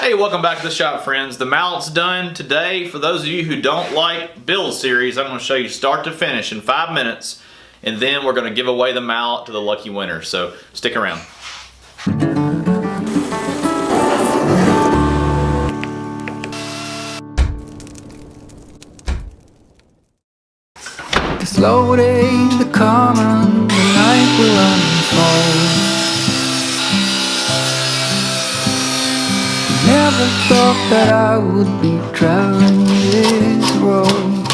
Hey, welcome back to the shop, friends. The mallet's done today. For those of you who don't like build series, I'm going to show you start to finish in five minutes, and then we're going to give away the mallet to the lucky winner. So stick around. The Never thought that I would be traveling this road.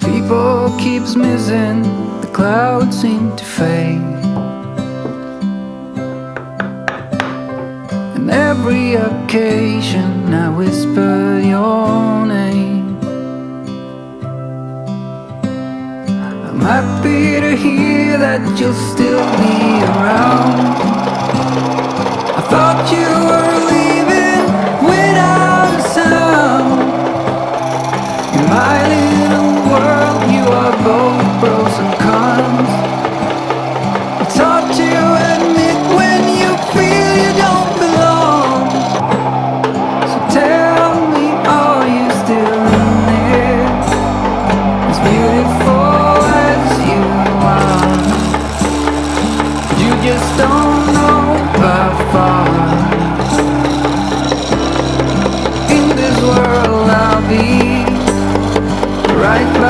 People keeps missing, the clouds seem to fade. And every occasion I whisper your name. I'm happy to hear that you'll still be around. Right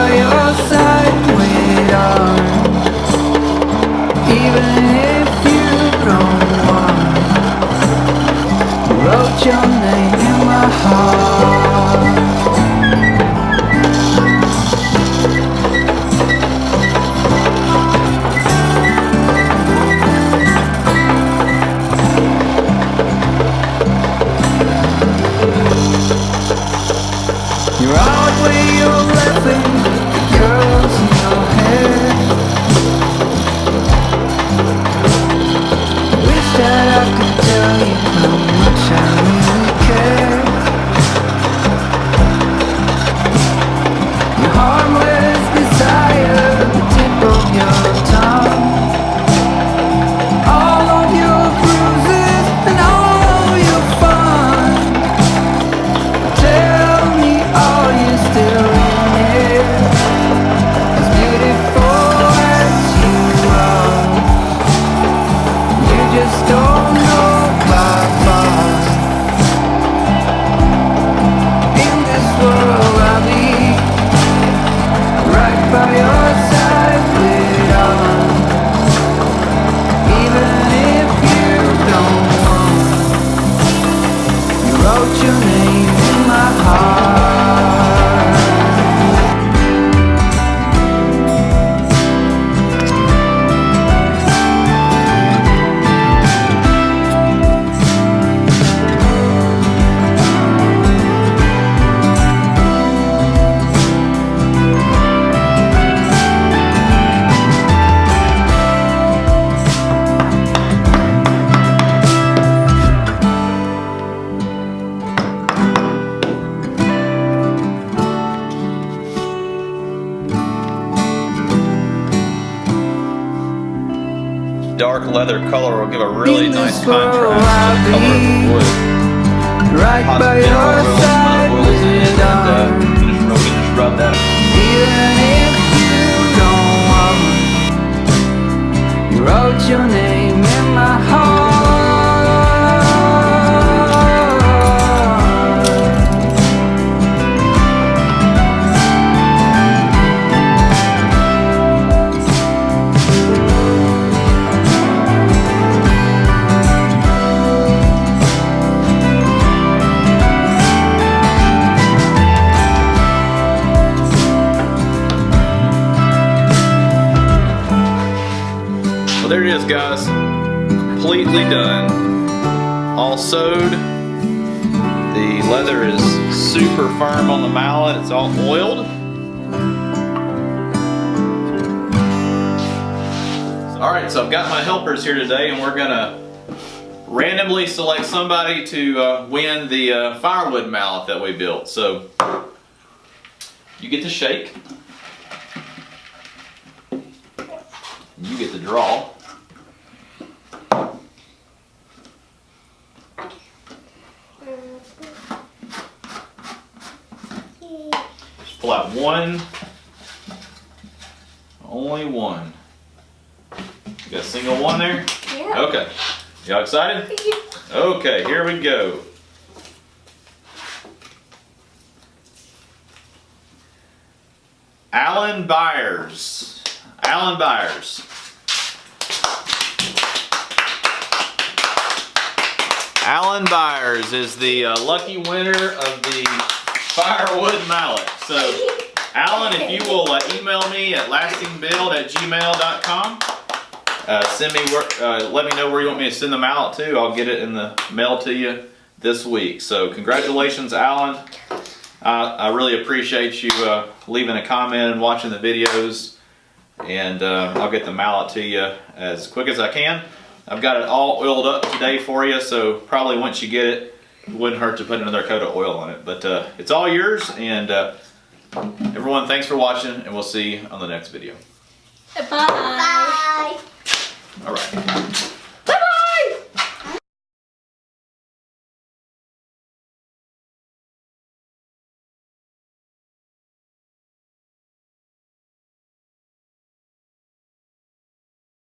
Dark leather color will give a really nice contrast to the color of the wood. Right by your side there it is, guys. Completely done. All sewed. The leather is super firm on the mallet. It's all oiled. All right, so I've got my helpers here today, and we're gonna randomly select somebody to uh, win the uh, firewood mallet that we built. So you get to shake. You get to draw. What, one? Only one. You got a single one there? Yeah. Okay. Y'all excited? Okay, here we go. Alan Byers. Alan Byers. Alan Byers is the uh, lucky winner of the firewood mallet. So, Alan, if you will uh, email me at lastingbuild at gmail.com, uh, send me where, uh, let me know where you want me to send the mallet to. I'll get it in the mail to you this week. So, congratulations, Alan. I really appreciate you uh, leaving a comment and watching the videos. And uh, I'll get the mallet to you as quick as I can. I've got it all oiled up today for you, so probably once you get it, it wouldn't hurt to put another coat of oil on it. But uh, it's all yours, and uh, everyone, thanks for watching, and we'll see you on the next video. Bye. All right.